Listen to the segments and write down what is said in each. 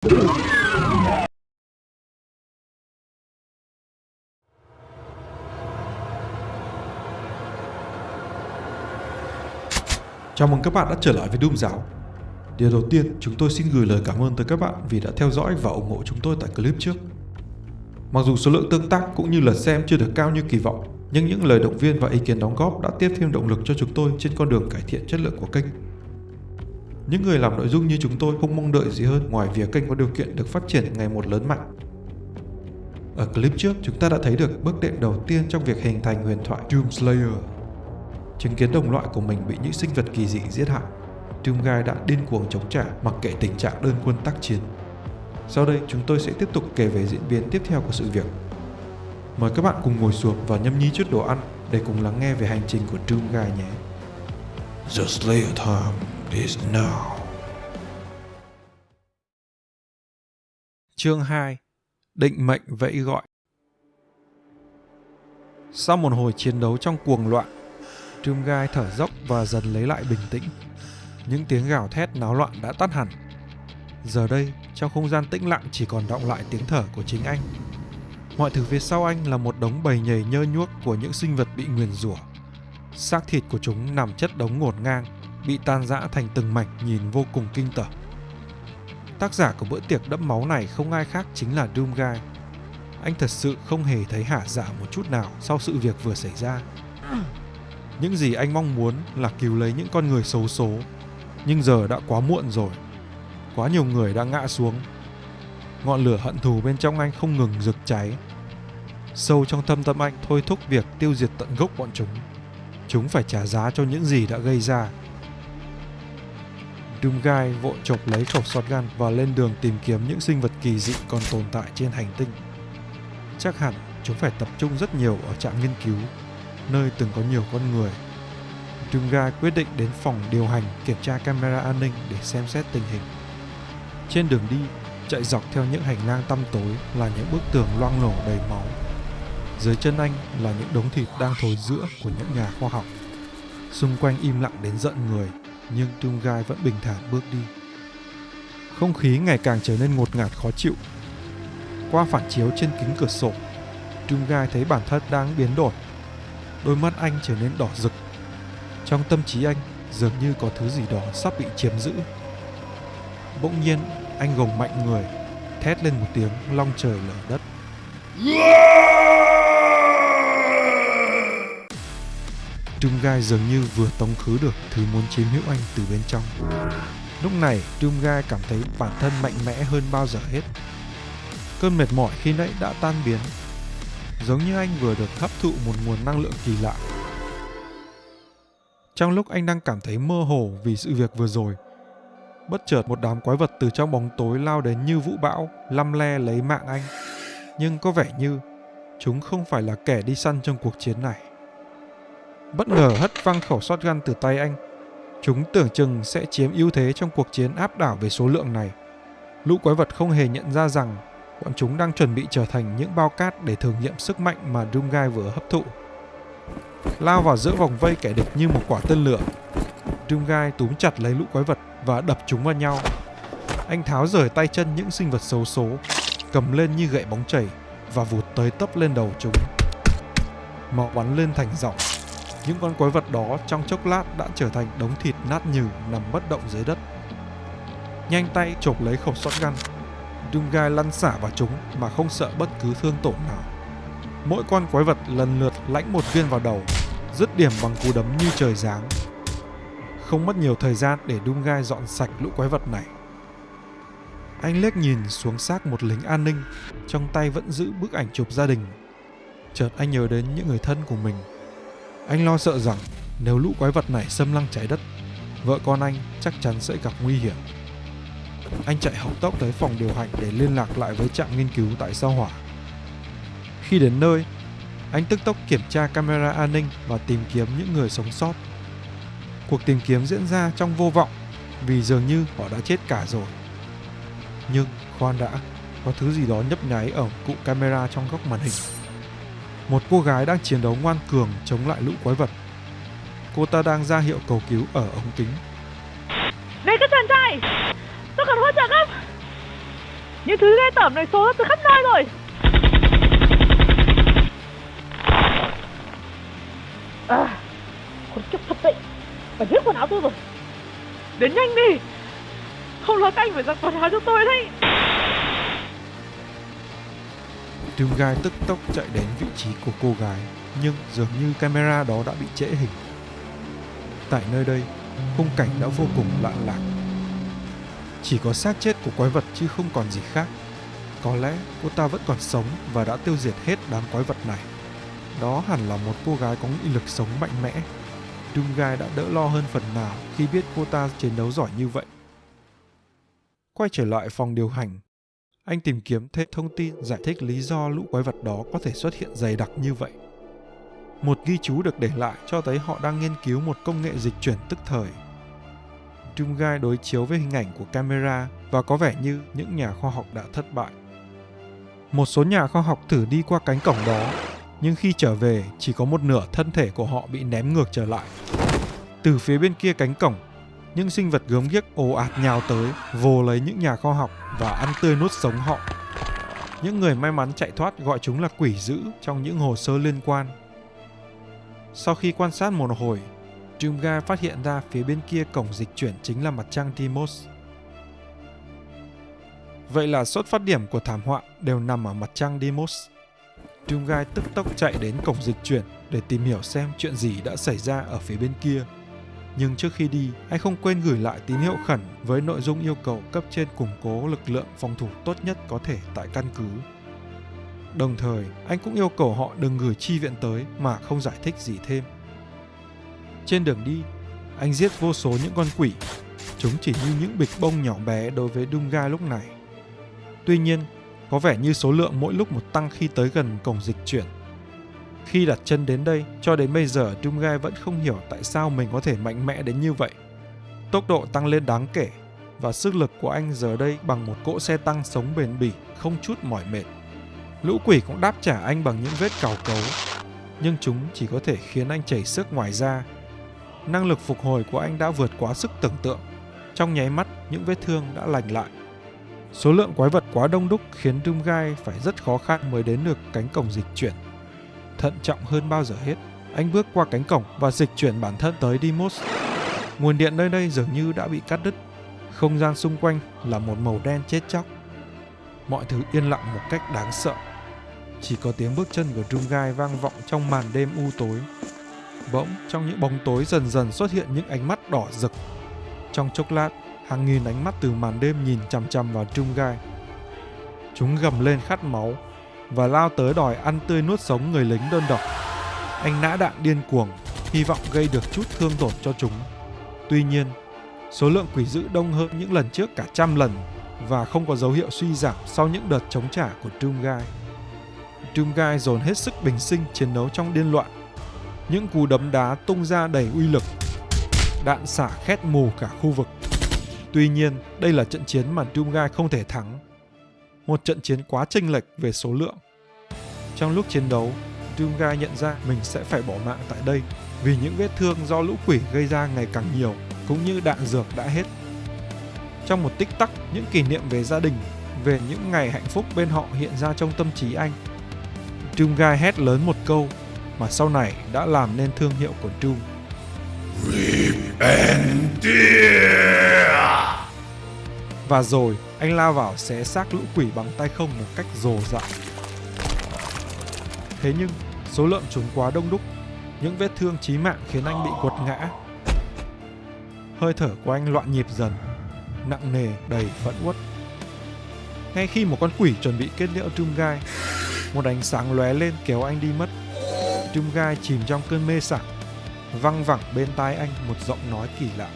Chào mừng các bạn đã trở lại với Doom Giáo. Điều đầu tiên, chúng tôi xin gửi lời cảm ơn tới các bạn vì đã theo dõi và ủng hộ chúng tôi tại clip trước. Mặc dù số lượng tương tác cũng như lượt xem chưa được cao như kỳ vọng, nhưng những lời động viên và ý kiến đóng góp đã tiếp thêm động lực cho chúng tôi trên con đường cải thiện chất lượng của kênh. Những người làm nội dung như chúng tôi không mong đợi gì hơn ngoài việc kênh có điều kiện được phát triển ngày một lớn mạnh. Ở clip trước, chúng ta đã thấy được bước đệm đầu tiên trong việc hình thành huyền thoại Doom Slayer. Chứng kiến đồng loại của mình bị những sinh vật kỳ dị giết hại, Doomguy đã điên cuồng chống trả mặc kệ tình trạng đơn quân tác chiến. Sau đây, chúng tôi sẽ tiếp tục kể về diễn biến tiếp theo của sự việc. Mời các bạn cùng ngồi xuống và nhâm nhi chút đồ ăn để cùng lắng nghe về hành trình của Doomguy nhé. The Slayer time is now. Chương 2 Định mệnh vẫy gọi Sau một hồi chiến đấu trong cuồng loạn, Doomguy thở dốc và dần lấy lại bình tĩnh. Những tiếng gào thét náo loạn đã tắt hẳn. Giờ đây, trong không gian tĩnh lặng chỉ còn đọng lại tiếng thở của chính anh. Mọi thứ phía sau anh là một đống bầy nhầy nhơ nhuốc của những sinh vật bị nguyền rủa. Xác thịt của chúng nằm chất đống ngổn ngang, bị tan rã thành từng mảnh nhìn vô cùng kinh tởm. Tác giả của bữa tiệc đẫm máu này không ai khác chính là Doomguy. Anh thật sự không hề thấy hả dạ một chút nào sau sự việc vừa xảy ra. Những gì anh mong muốn là cứu lấy những con người xấu số, nhưng giờ đã quá muộn rồi. Quá nhiều người đã ngã xuống. Ngọn lửa hận thù bên trong anh không ngừng rực cháy. Sâu trong thâm tâm anh thôi thúc việc tiêu diệt tận gốc bọn chúng. Chúng phải trả giá cho những gì đã gây ra. Doomguy vội chộp lấy khẩu shotgun và lên đường tìm kiếm những sinh vật kỳ dị còn tồn tại trên hành tinh. Chắc hẳn chúng phải tập trung rất nhiều ở trạm nghiên cứu, nơi từng có nhiều con người. Doomguy quyết định đến phòng điều hành kiểm tra camera an ninh để xem xét tình hình. Trên đường đi, chạy dọc theo những hành lang tăm tối là những bức tường loang lổ đầy máu. Dưới chân anh là những đống thịt đang thối rữa của những nhà khoa học. Xung quanh im lặng đến giận người, nhưng Doomguy vẫn bình thản bước đi. Không khí ngày càng trở nên ngột ngạt khó chịu. Qua phản chiếu trên kính cửa sổ, Doomguy thấy bản thân đang biến đổi. Đôi mắt anh trở nên đỏ rực. Trong tâm trí anh dường như có thứ gì đó sắp bị chiếm giữ. Bỗng nhiên, anh gồng mạnh người, thét lên một tiếng long trời lở đất. Doomguy dường như vừa tống khứ được thứ muốn chiếm hữu anh từ bên trong. Lúc này, Doomguy cảm thấy bản thân mạnh mẽ hơn bao giờ hết. Cơn mệt mỏi khi nãy đã tan biến, giống như anh vừa được hấp thụ một nguồn năng lượng kỳ lạ. Trong lúc anh đang cảm thấy mơ hồ vì sự việc vừa rồi, bất chợt một đám quái vật từ trong bóng tối lao đến như vũ bão, lăm le lấy mạng anh. Nhưng có vẻ như chúng không phải là kẻ đi săn trong cuộc chiến này. Bất ngờ hất văng khẩu shotgun từ tay anh. Chúng tưởng chừng sẽ chiếm ưu thế trong cuộc chiến áp đảo về số lượng này. Lũ quái vật không hề nhận ra rằng bọn chúng đang chuẩn bị trở thành những bao cát để thử nghiệm sức mạnh mà Doomguy vừa hấp thụ. Lao vào giữa vòng vây kẻ địch như một quả tên lửa. Doomguy túm chặt lấy lũ quái vật và đập chúng vào nhau. Anh tháo rời tay chân những sinh vật xấu số, cầm lên như gậy bóng chảy và vụt tới tấp lên đầu chúng. Máu bắn lên thành dòng. Những con quái vật đó trong chốc lát đã trở thành đống thịt nát nhừ nằm bất động dưới đất. Nhanh tay chộp lấy khẩu shotgun. Doomguy lăn xả vào chúng mà không sợ bất cứ thương tổn nào. Mỗi con quái vật lần lượt lãnh một viên vào đầu, dứt điểm bằng cú đấm như trời giáng. Không mất nhiều thời gian để Doomguy dọn sạch lũ quái vật này. Anh liếc nhìn xuống xác một lính an ninh, trong tay vẫn giữ bức ảnh chụp gia đình. Chợt anh nhớ đến những người thân của mình. Anh lo sợ rằng nếu lũ quái vật này xâm lăng trái đất, vợ con anh chắc chắn sẽ gặp nguy hiểm. Anh chạy hộc tốc tới phòng điều hành để liên lạc lại với trạm nghiên cứu tại sao hỏa. Khi đến nơi, anh tức tốc kiểm tra camera an ninh và tìm kiếm những người sống sót. Cuộc tìm kiếm diễn ra trong vô vọng vì dường như họ đã chết cả rồi. Nhưng khoan đã, có thứ gì đó nhấp nháy ở cụ camera trong góc màn hình. Một cô gái đang chiến đấu ngoan cường chống lại lũ quái vật. Cô ta đang ra hiệu cầu cứu ở ống kính. Này các chàng trai, tôi cần hỗ trợ gấp. Những thứ ghê tởm này xô từ khắp nơi rồi À Con kiếp thật đấy Phải giết quần áo tôi rồi Đến nhanh đi Không là các anh phải giặt quần áo cho tôi đấy Doomguy tức tốc chạy đến vị trí của cô gái, nhưng dường như camera đó đã bị trễ hình. Tại nơi đây, khung cảnh đã vô cùng lạ lạc. Chỉ có xác chết của quái vật chứ không còn gì khác. Có lẽ cô ta vẫn còn sống và đã tiêu diệt hết đám quái vật này. Đó hẳn là một cô gái có nghị lực sống mạnh mẽ. Doomguy đã đỡ lo hơn phần nào khi biết cô ta chiến đấu giỏi như vậy. Quay trở lại phòng điều hành, anh tìm kiếm thêm thông tin giải thích lý do lũ quái vật đó có thể xuất hiện dày đặc như vậy. Một ghi chú được để lại cho thấy họ đang nghiên cứu một công nghệ dịch chuyển tức thời. Doomguy đối chiếu với hình ảnh của camera và có vẻ như những nhà khoa học đã thất bại. Một số nhà khoa học thử đi qua cánh cổng đó, nhưng khi trở về chỉ có một nửa thân thể của họ bị ném ngược trở lại. Từ phía bên kia cánh cổng, những sinh vật gớm ghiếc ồ ạt nhào tới, vồ lấy những nhà khoa học và ăn tươi nuốt sống họ. Những người may mắn chạy thoát gọi chúng là quỷ dữ trong những hồ sơ liên quan. Sau khi quan sát một hồi, Doomguy phát hiện ra phía bên kia cổng dịch chuyển chính là mặt trăng Timos. Vậy là xuất phát điểm của thảm họa đều nằm ở mặt trăng Deimos. Doomguy tức tốc chạy đến cổng dịch chuyển để tìm hiểu xem chuyện gì đã xảy ra ở phía bên kia. Nhưng trước khi đi, anh không quên gửi lại tín hiệu khẩn với nội dung yêu cầu cấp trên củng cố lực lượng phòng thủ tốt nhất có thể tại căn cứ. Đồng thời, anh cũng yêu cầu họ đừng gửi chi viện tới mà không giải thích gì thêm. Trên đường đi, anh giết vô số những con quỷ. Chúng chỉ như những bịch bông nhỏ bé đối với Dunga lúc này. Tuy nhiên, có vẻ như số lượng mỗi lúc một tăng khi tới gần cổng dịch chuyển. Khi đặt chân đến đây, cho đến bây giờ Doomguy vẫn không hiểu tại sao mình có thể mạnh mẽ đến như vậy. Tốc độ tăng lên đáng kể và sức lực của anh giờ đây bằng một cỗ xe tăng sống bền bỉ, không chút mỏi mệt. Lũ quỷ cũng đáp trả anh bằng những vết cào cấu, nhưng chúng chỉ có thể khiến anh chảy sức ngoài da. Năng lực phục hồi của anh đã vượt quá sức tưởng tượng. Trong nháy mắt, những vết thương đã lành lại. Số lượng quái vật quá đông đúc khiến Doomguy phải rất khó khăn mới đến được cánh cổng dịch chuyển. Thận trọng hơn bao giờ hết, anh bước qua cánh cổng và dịch chuyển bản thân tới Dimos. Nguồn điện nơi đây dường như đã bị cắt đứt. Không gian xung quanh là một màu đen chết chóc. Mọi thứ yên lặng một cách đáng sợ. Chỉ có tiếng bước chân của Doomguy vang vọng trong màn đêm u tối. Bỗng, trong những bóng tối dần dần xuất hiện những ánh mắt đỏ rực. Trong chốc lát, hàng nghìn ánh mắt từ màn đêm nhìn chằm chằm vào Doomguy. Chúng gầm lên khát máu và lao tới đòi ăn tươi nuốt sống người lính đơn độc. Anh nã đạn điên cuồng, hy vọng gây được chút thương tổn cho chúng. Tuy nhiên, số lượng quỷ dữ đông hơn những lần trước cả trăm lần và không có dấu hiệu suy giảm sau những đợt chống trả của Doomguy. Doomguy dồn hết sức bình sinh chiến đấu trong điên loạn. Những cú đấm đá tung ra đầy uy lực. Đạn xả khét mù cả khu vực. Tuy nhiên, đây là trận chiến mà Doomguy không thể thắng. Một trận chiến quá chênh lệch về số lượng. Trong lúc chiến đấu, Doomguy nhận ra mình sẽ phải bỏ mạng tại đây vì những vết thương do lũ quỷ gây ra ngày càng nhiều cũng như đạn dược đã hết. Trong một tích tắc, những kỷ niệm về gia đình, về những ngày hạnh phúc bên họ hiện ra trong tâm trí anh. Doomguy hét lớn một câu mà sau này đã làm nên thương hiệu của Doom. Và rồi, anh lao vào xé xác lũ quỷ bằng tay không một cách rồ dại. Thế nhưng, số lượng chúng quá đông đúc, những vết thương chí mạng khiến anh bị quật ngã. Hơi thở của anh loạn nhịp dần, nặng nề đầy phẫn uất. Ngay khi một con quỷ chuẩn bị kết liễu Doomguy, một ánh sáng lóe lên kéo anh đi mất. Doomguy chìm trong cơn mê sảng, văng vẳng bên tai anh một giọng nói kỳ lạ.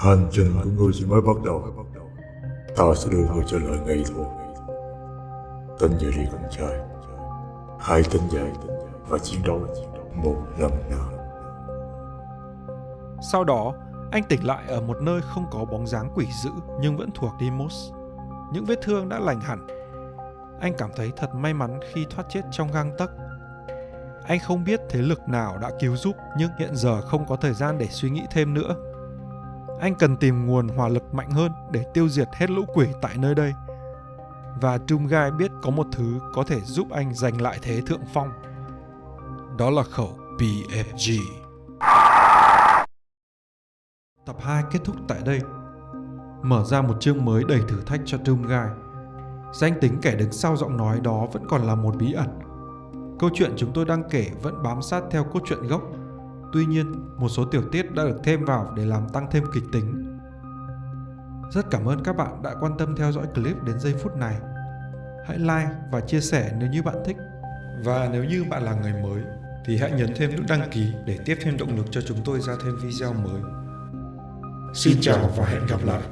Hành trình của ngươi chỉ mới bắt đầu Ta sẽ đưa ngươi trở lại ngay thôi Tỉnh dậy đi con trai Hãy tỉnh dậy và chiến đấu một lần nữa Sau đó, anh tỉnh lại ở một nơi không có bóng dáng quỷ dữ nhưng vẫn thuộc Demos Những vết thương đã lành hẳn. Anh cảm thấy thật may mắn khi thoát chết trong gang tấc. Anh không biết thế lực nào đã cứu giúp nhưng hiện giờ không có thời gian để suy nghĩ thêm nữa. Anh cần tìm nguồn hỏa lực mạnh hơn để tiêu diệt hết lũ quỷ tại nơi đây. Và Doom biết có một thứ có thể giúp anh giành lại thế thượng phong. Đó là khẩu BFG. Tập 2 kết thúc tại đây. Mở ra một chương mới đầy thử thách cho Doom Danh tính kẻ đứng sau giọng nói đó vẫn còn là một bí ẩn. Câu chuyện chúng tôi đang kể vẫn bám sát theo cốt truyện gốc. Tuy nhiên, một số tiểu tiết đã được thêm vào để làm tăng thêm kịch tính. Rất cảm ơn các bạn đã quan tâm theo dõi clip đến giây phút này. Hãy like và chia sẻ nếu như bạn thích. Và nếu như bạn là người mới thì hãy nhấn thêm nút đăng ký để tiếp thêm động lực cho chúng tôi ra thêm video mới. Xin chào và hẹn gặp lại.